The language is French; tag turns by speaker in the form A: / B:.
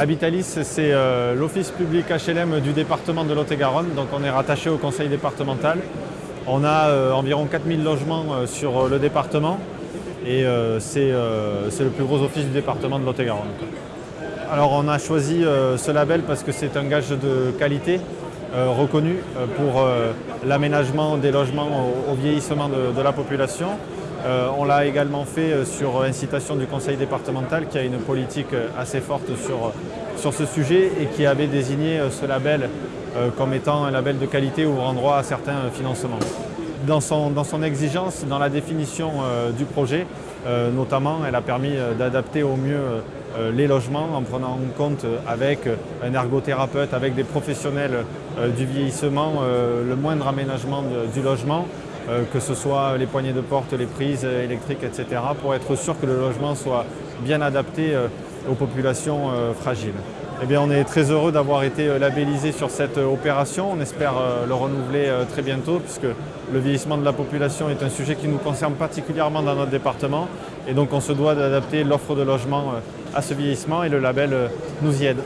A: Habitalis, c'est euh, l'office public HLM du département de Lot-et-Garonne, donc on est rattaché au conseil départemental. On a euh, environ 4000 logements euh, sur le département et c'est le plus gros office du département de Lot-et-Garonne. Alors on a choisi ce label parce que c'est un gage de qualité reconnu pour l'aménagement des logements au, vieillissement de la population on l'a également fait euh, sur incitation du conseil départemental qui a une politique euh, assez forte sur, ce sujet et qui avait désigné ce label comme étant un label de qualité ouvrant droit à certains financements. Dans son, exigence, dans la définition du projet, notamment, elle a permis d'adapter au mieux les logements en prenant en compte avec un ergothérapeute, avec des professionnels du vieillissement, le moindre aménagement du logement euh, que ce soit les poignées de porte, les prises électriques, etc., pour être sûr que le logement soit bien adapté euh, aux populations euh, fragiles. Eh bien, on est très heureux d'avoir été labellisé sur cette opération. On espère le renouveler très bientôt puisque le vieillissement de la population est un sujet qui nous concerne particulièrement dans notre département. Et donc on se doit d'adapter l'offre de logement à ce vieillissement et le label nous y aide.